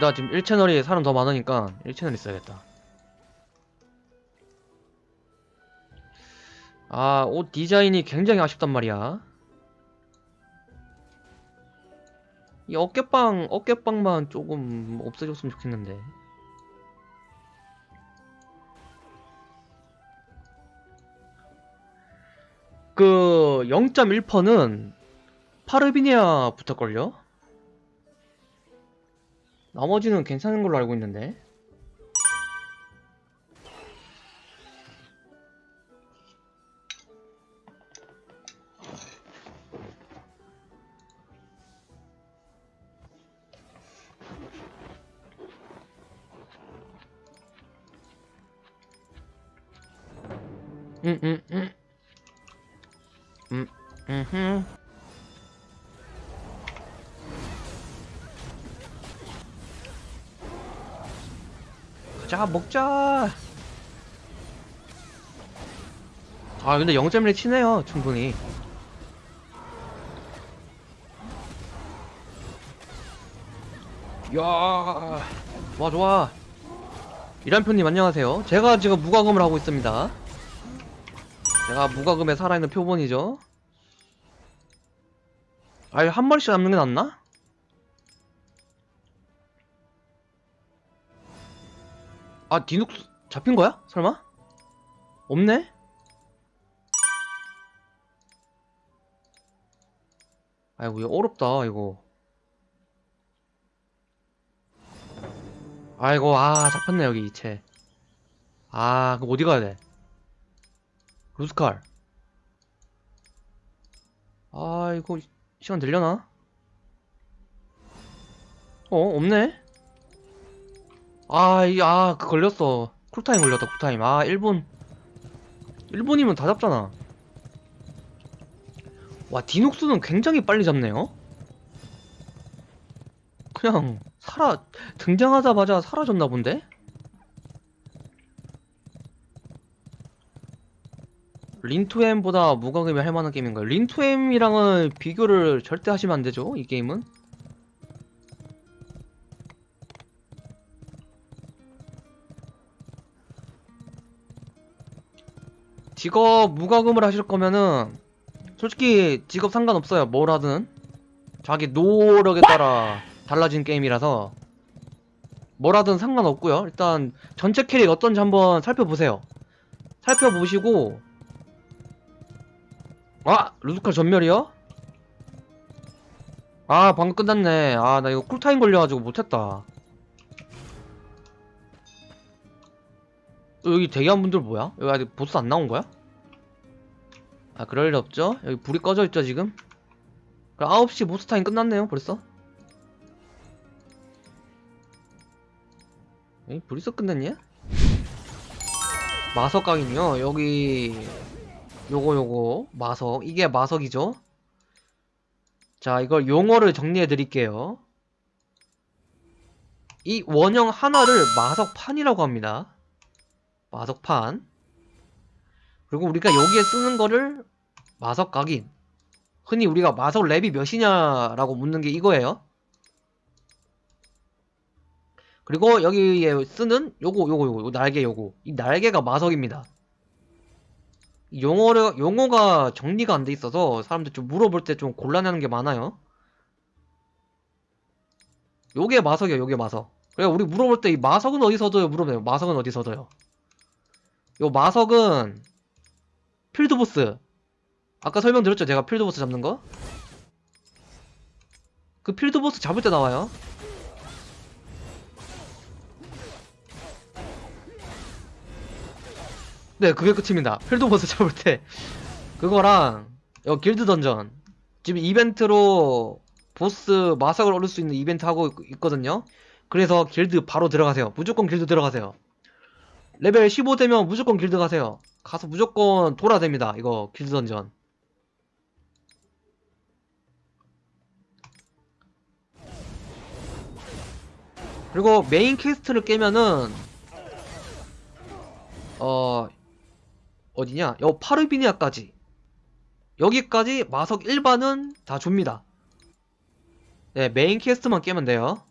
나 지금 1채널이 사람 더 많으니까 1채널 있어야겠다. 아 옷 디자인이 굉장히 아쉽단 말이야. 이 어깨빵 어깨빵만 조금 없애줬으면 좋겠는데. 그 0.1%는 파르비니아 붙을걸요? 나머지는 괜찮은 걸로 알고 있는데 음, 음, 음. 음, 음 자, 먹자. 아, 근데 0.1 치네요, 충분히. 이야, 좋아, 좋아. 이란표님 안녕하세요. 제가 지금 무과금을 하고 있습니다. 제가 무과금에 살아있는 표본이죠. 아예 한 마리씩 남는 게 낫나? 아 디눅스 잡힌 거야? 설마? 없네? 아이고 이거 어렵다 이거 아이고 아 잡혔네 여기 이체 아 그럼 어디 가야 돼? 루스칼 아 이거 시간 되려나? 어 없네? 아, 이, 아, 그 걸렸어. 쿨타임 걸렸다, 쿨타임. 아, 1분. 1분이면 다 잡잖아. 와, 디녹스는 굉장히 빨리 잡네요? 그냥, 사라, 등장하자마자 사라졌나 본데? 린투엠보다 무과금이 할 만한 게임인가요? 린투엠이랑은 비교를 절대 하시면 안 되죠, 이 게임은? 직업 무과금을 하실 거면은 솔직히 직업 상관없어요. 뭘 하든. 자기 노력에 따라 달라진 게임이라서. 뭘 하든 상관없고요. 일단 전체 캐릭 어떤지 한번 살펴보세요. 살펴보시고. 아! 루드칼 전멸이요? 아 방금 끝났네. 아 나 이거 쿨타임 걸려가지고 못했다 여기 대기한 분들 뭐야? 여기 아직 보스 안 나온 거야? 아 그럴 일 없죠? 여기 불이 꺼져 있죠 지금? 그럼 9시 보스 타임 끝났네요 벌써? 에이 벌써 끝났냐? 마석각이요 여기 요거 요거 마석 이게 마석이죠? 자 이걸 용어를 정리해 드릴게요 이 원형 하나를 마석판이라고 합니다 마석판. 그리고 우리가 여기에 쓰는 거를 마석각인. 흔히 우리가 마석 랩이 몇이냐라고 묻는 게 이거예요. 그리고 여기에 쓰는 요거 요거 요거 요 날개 요거. 이 날개가 마석입니다. 이 용어를 용어가 정리가 안 돼 있어서 사람들 좀 물어볼 때 좀 곤란해하는 게 많아요. 요게 마석이에요 요게 마석. 그래 우리 물어볼 때 이 마석은 어디서 둬요? 물어봐요. 마석은 어디서 둬요 요 마석은 필드보스. 아까 설명드렸죠? 제가 필드보스 잡는 거? 그 필드보스 잡을 때 나와요. 네 그게 끝입니다. 필드보스 잡을 때. 그거랑 요 길드 던전. 지금 이벤트로 보스 마석을 얻을 수 있는 이벤트 하고 있- 있거든요. 그래서 길드 바로 들어가세요. 무조건 길드 들어가세요 레벨 15 되면 무조건 길드 가세요. 가서 무조건 돌아야 됩니다. 이거 길드 던전. 그리고 main quest를 깨면은 어 어디냐? 요 파르비니아까지 여기까지 마석 일반은 다 줍니다. 네, 메인 퀘스트만 깨면 돼요.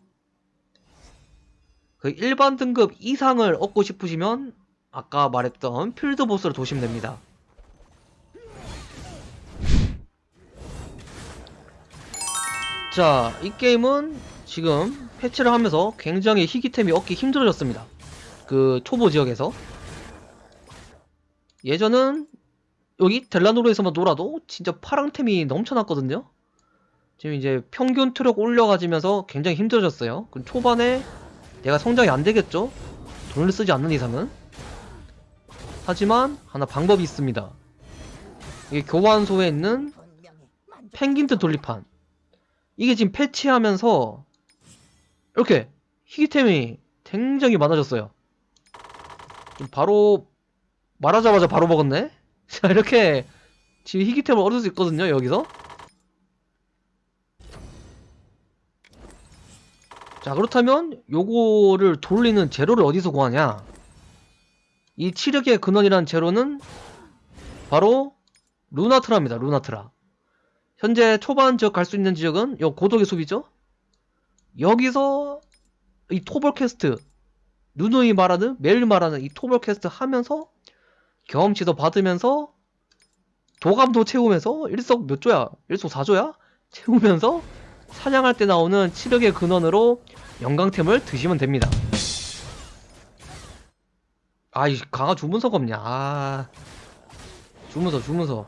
그 일반 등급 이상을 얻고 싶으시면 아까 말했던 필드 보스를 도시면 됩니다. 자, 이 게임은 지금 패치를 하면서 굉장히 희귀템이 얻기 힘들어졌습니다. 그 초보 지역에서. 예전은 여기 델라노르에서만 놀아도 진짜 파랑템이 넘쳐났거든요. 지금 이제 평균 트럭 올려가지면서 굉장히 힘들어졌어요. 그럼 초반에 내가 성장이 안 되겠죠? 돈을 쓰지 않는 이상은. 하지만 하나 방법이 있습니다. 이게 교환소에 있는 펭귄트 돌리판. 이게 지금 패치하면서 이렇게 희귀템이 굉장히 많아졌어요. 바로 말하자마자 바로 먹었네? 자 이렇게 지금 희귀템을 얻을 수 있거든요 여기서 자 그렇다면 요거를 돌리는 재료를 어디서 구하냐 이 치력의 근원이라는 재료는 바로 루나트라입니다 루나트라 현재 초반 지역 갈 수 있는 지역은 요 고독의 숲이죠 여기서 이 토벌 퀘스트 누누이 말하는 매일 말하는 이 토벌 퀘스트 하면서 경험치도 받으면서 도감도 채우면서 일석 몇 조야? 일석 4조야? 채우면서 사냥할 때 나오는 치력의 근원으로 영광템을 드시면 됩니다. 아, 이 강화 주문서가 없냐? 아, 주문서, 주문서.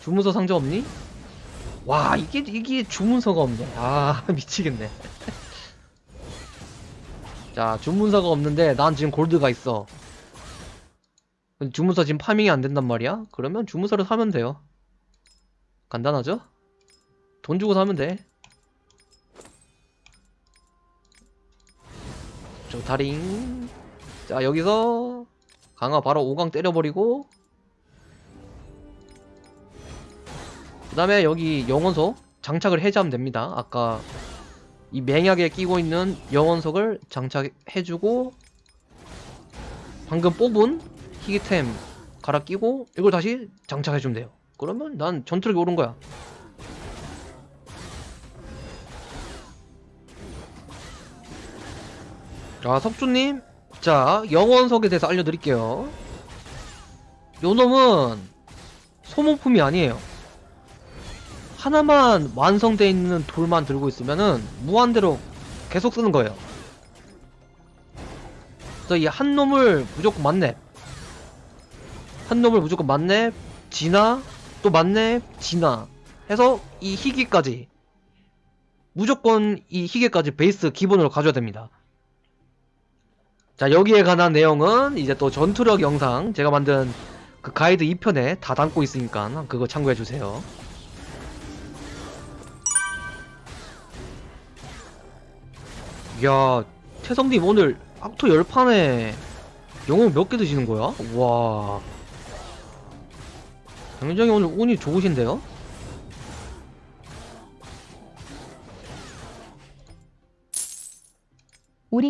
주문서 상자 없니? 와, 이게, 이게 주문서가 없네. 아, 미치겠네. 자, 주문서가 없는데 난 지금 골드가 있어. 주문서 지금 파밍이 안 된단 말이야? 그러면 주문서를 사면 돼요. 간단하죠? 돈 주고 사면 돼. 저 다링. 자, 여기서 강화 바로 5강 때려버리고 그 다음에 여기 영원석 장착을 해제하면 됩니다. 아까 이 맹약에 끼고 있는 영원석을 장착해주고 방금 뽑은 희귀템 갈아 끼고 이걸 다시 장착해주면 돼요. 그러면 난 전투력이 오른 거야. 자, 석주님. 자, 영원석에 대해서 알려드릴게요. 요 놈은 소모품이 아니에요. 하나만 완성되어 있는 돌만 들고 있으면은 무한대로 계속 쓰는 거예요. 그래서 이 한 놈을 무조건 만렙. 한 놈을 무조건 만렙, 진화, 또 만렙, 진화. 해서 이 희귀까지. 무조건 이 희귀까지 베이스 기본으로 가져야 됩니다. 자, 여기에 관한 내용은 이제 또 전투력 영상 제가 만든 그 가이드 2편에 다 담고 있으니까 그거 참고해주세요. 야, 태성님 오늘 악토 열판에 영웅 몇 개 드시는 거야? 와. 굉장히 오늘 운이 좋으신데요?